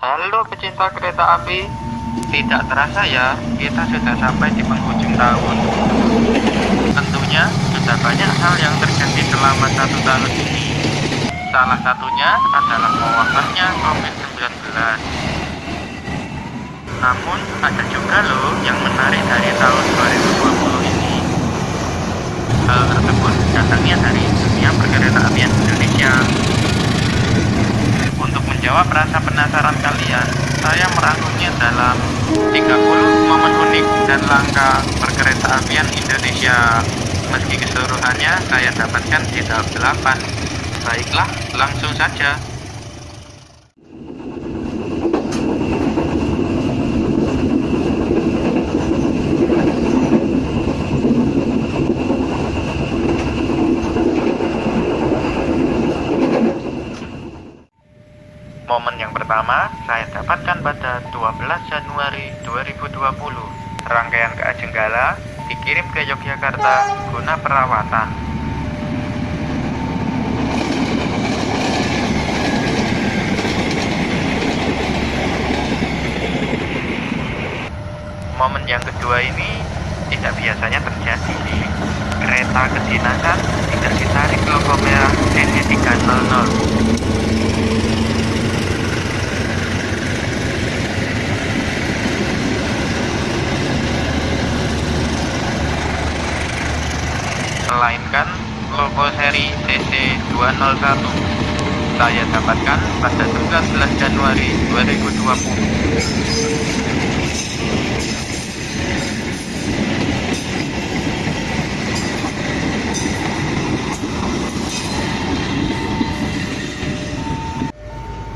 Halo pecinta kereta api, tidak terasa ya, kita sudah sampai di penghujung tahun. Tentunya sudah banyak hal yang terjadi selama satu tahun ini. Salah satunya adalah mewabahnya COVID-19. Namun ada juga loh yang menarik dari tahun 2020 ini. Hal tersebut datangnya dari dunia perkereta apian Indonesia. Menjawab rasa penasaran kalian, saya merangkumnya dalam 30 momen unik dan langka perkereta apian Indonesia. Meski keseluruhannya saya dapatkan di tahap 8. Baiklah, langsung saja. Momen yang pertama saya dapatkan pada 12 Januari 2020. Rangkaian ke Ajenggala dikirim ke Yogyakarta guna perawatan. Momen yang kedua ini tidak biasanya terjadi sih. Kereta kedinasan tidak ditarik logo merah NE300 melainkan logo seri CC201 saya dapatkan pada 19 Januari 2020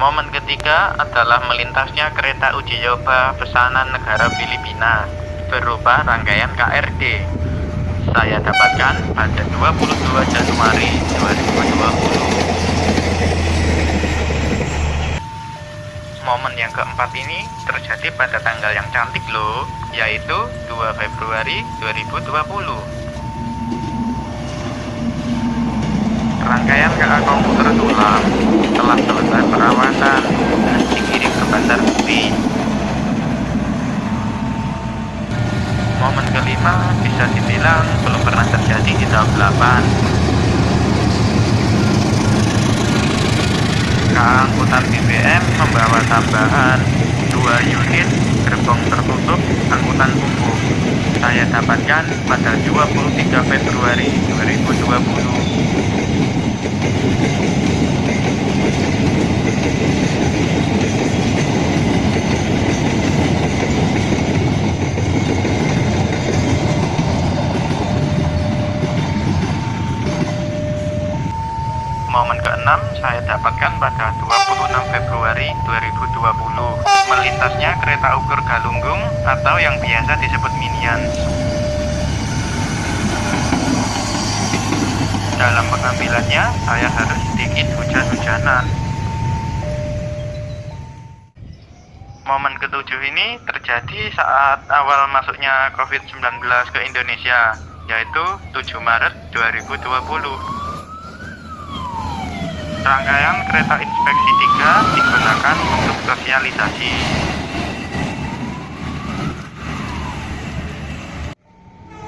Momen ketiga adalah melintasnya kereta uji coba pesanan negara Filipina berupa rangkaian KRD saya dapatkan pada 22 Januari 2020 momen yang keempat ini terjadi pada tanggal yang cantik loh yaitu 2 Februari 2020 rangkaian KA komputer tulang telah selesai perawatan dan dikirim ke Bandar Bukti momen kelima bisa dibilang belum pernah terjadi di tahun 8 keangkutan BBM membawa tambahan 2 unit gerbong tertutup angkutan umum. Saya dapatkan pada 23 Februari 2020 momen keenam saya dapatkan pada 26 Februari 2020 melintasnya kereta ukur Galunggung atau yang biasa disebut Minion dalam pengambilannya saya harus sedikit hujan-hujanan. Momen ketujuh ini terjadi saat awal masuknya COVID-19 ke Indonesia yaitu 7 Maret 2020 Rangkaian kereta inspeksi 3 digunakan untuk sosialisasi.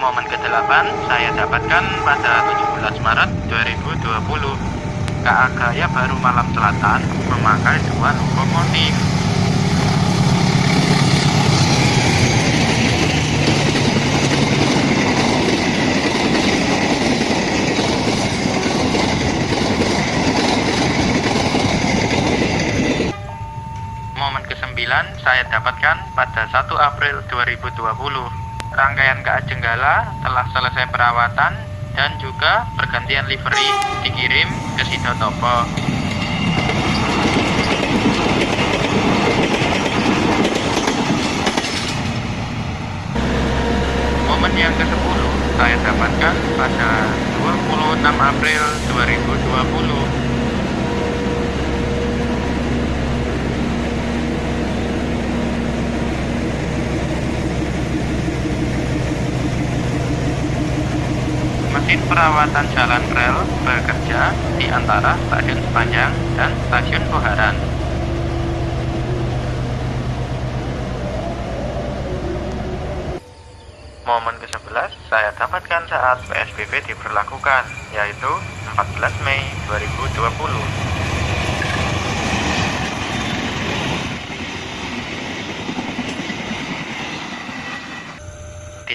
Momen ke-8 saya dapatkan pada 17 Maret 2020. KA Gaya Baru Malam Selatan memakai dua lokomotif. Momen ke-9 saya dapatkan pada 1 April 2020. Rangkaian ke Ajenggala telah selesai perawatan dan juga pergantian livery dikirim ke Sidotopo. Momen yang ke-10 saya dapatkan pada 26 April 2020. Unit Perawatan Jalan Rel bekerja di antara Stasiun Sepanjang dan Stasiun Boharan. Momen ke-11 saya dapatkan saat PSBB diberlakukan, yaitu 14 Mei 2020.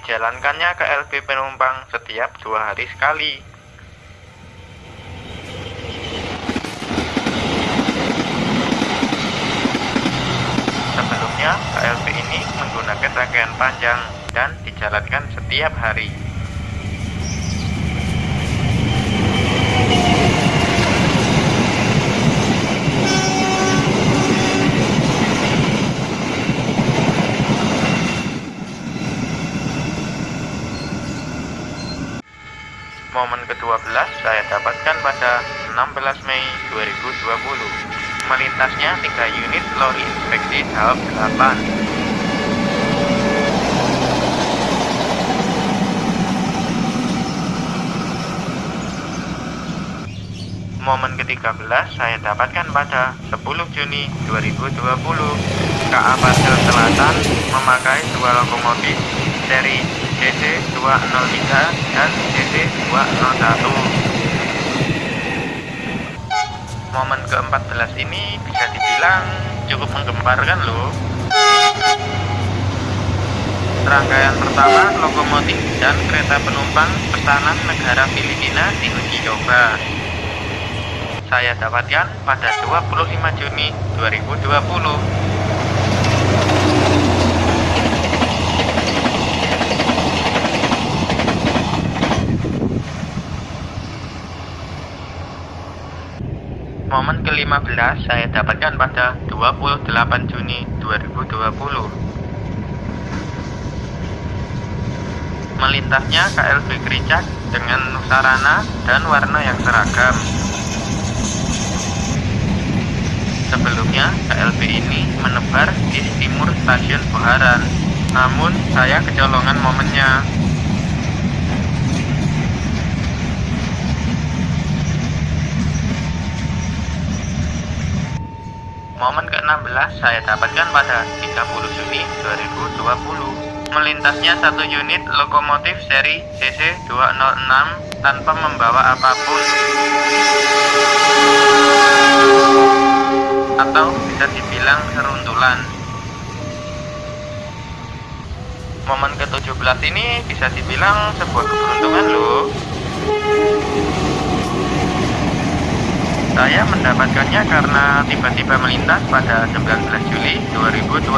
Dijalankannya ke LB penumpang setiap dua hari sekali. Sebelumnya, KLB ini menggunakan rangkaian panjang dan dijalankan setiap hari. Momen ke-12 pada 16 Mei 2020. Melintasnya 3 unit lori inspeksi tahap 8. Momen ke-13 saya dapatkan pada 10 Juni 2020. KA Pasir Selatan memakai dua lokomotif seri CC203 dan CC201 momen ke-14 ini bisa dibilang cukup menggemparkan loh rangkaian pertama lokomotif dan kereta penumpang pesanan negara Filipina di uji coba. Saya dapatkan pada 25 Juni 2020 Momen ke-15 saya dapatkan pada 28 Juni 2020. Melintasnya KLB Kericak dengan sarana dan warna yang seragam. Sebelumnya, KLB ini menebar di timur stasiun Buharan. Namun, saya kecolongan momennya Momen ke-16 saya dapatkan pada 30 Juni 2020. Melintasnya satu unit lokomotif seri CC206 tanpa membawa apa pun. Atau bisa dibilang seruntulan. Momen ke-17 ini bisa dibilang sebuah keberuntungan loh. Saya mendapatkannya karena tiba-tiba melintas pada 19 Juli 2020.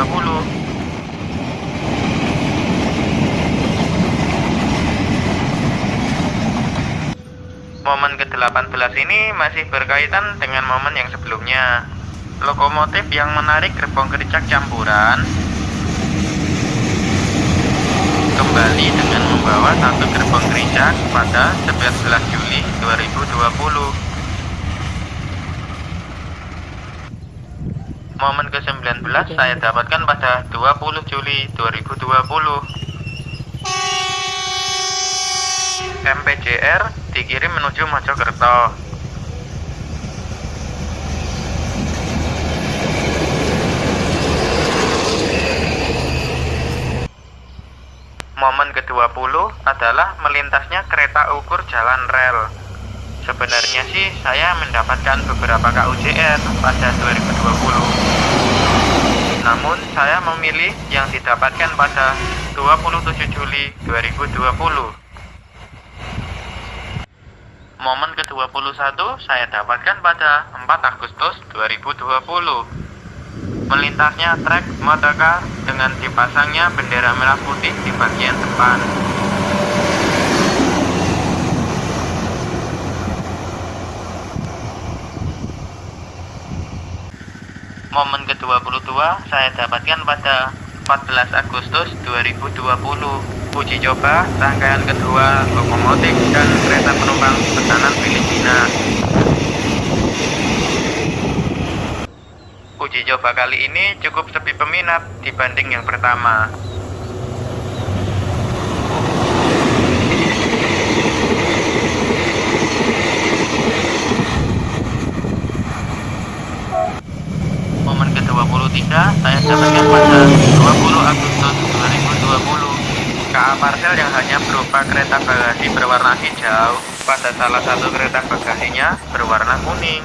Momen ke-18 ini masih berkaitan dengan momen yang sebelumnya. Lokomotif yang menarik gerbong kericak campuran kembali dengan membawa satu gerbong kericak pada 11 Juli 2020. Momen ke-19 saya dapatkan pada 20 Juli 2020. MPJR dikirim menuju Mojokerto. Momen ke-20 adalah melintasnya kereta ukur jalan rel. Sebenarnya sih saya mendapatkan beberapa KUJR pada 2020. Namun saya memilih yang didapatkan pada 27 Juli 2020. Momen ke-21 saya dapatkan pada 4 Agustus 2020. Melintasnya trek motorcar dengan dipasangnya bendera merah putih di bagian depan. Momen ke-22 saya dapatkan pada 14 Agustus 2020 uji coba rangkaian kedua lokomotif dan kereta penumpang pesanan Filipina. Uji coba kali ini cukup sepi peminat dibanding yang pertama saya dapatkan pada 20 Agustus 2020 KA parcel yang hanya berupa kereta bagasi berwarna hijau pada salah satu kereta bagasinya berwarna kuning.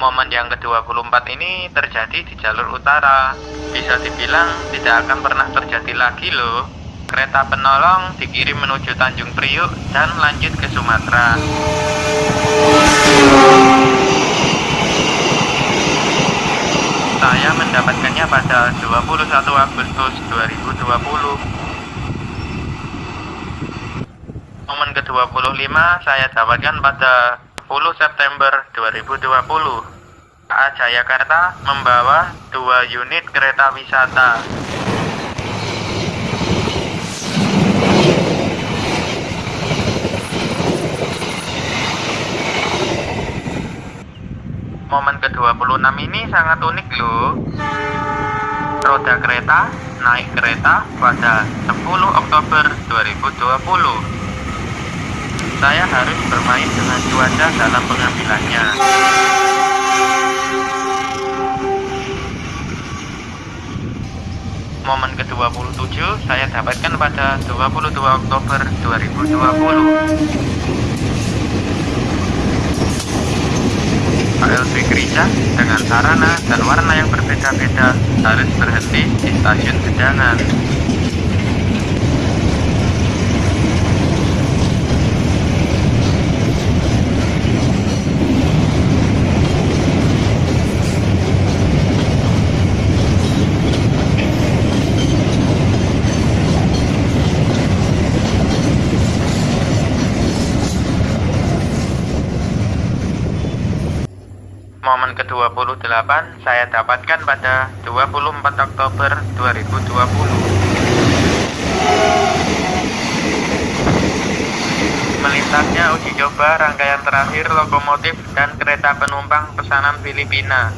Momen yang ke-24 ini terjadi di jalur utara. Bisa dibilang tidak akan pernah terjadi lagi loh. Kereta penolong dikirim menuju Tanjung Priuk dan lanjut ke Sumatera. Saya mendapatkannya pada 21 Agustus 2020. Momen ke-25 saya dapatkan pada 10 September 2020. KA Jayakarta membawa dua unit kereta wisata. Momen ke-26 ini sangat unik loh. Roda kereta naik kereta pada 10 Oktober 2020. Saya harus bermain dengan cuaca dalam pengambilannya. Momen ke-27 saya dapatkan pada 22 Oktober 2020. KLB Gereja dengan sarana dan warna yang berbeda-beda harus berhenti di stasiun Gedangan. Momen ke-28 saya dapatkan pada 24 Oktober 2020. Melintasnya uji coba rangkaian terakhir lokomotif dan kereta penumpang pesanan Filipina.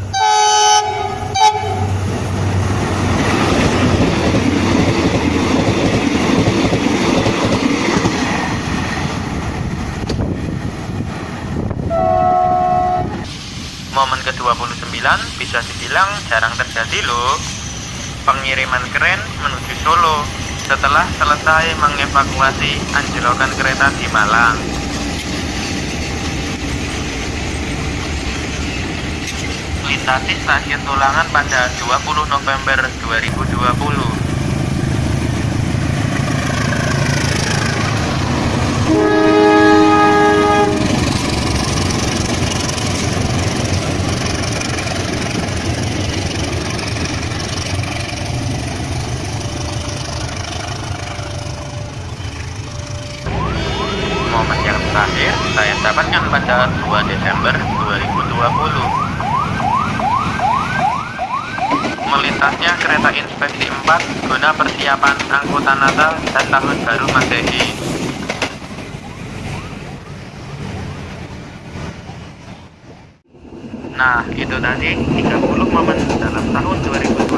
Momen ke-29 bisa dibilang jarang terjadi loh. Pengiriman keren menuju Solo setelah selesai mengevakuasi anjlokan kereta di Malang. Melintasi stasiun Tulangan pada 20 November 2020. momen yang terakhir saya dapatkan pada 2 Desember 2020 melintasnya kereta inspeksi 4 guna persiapan angkutan Natal dan Tahun Baru Masehi Nah, itu tadi 30 momen dalam tahun 2020.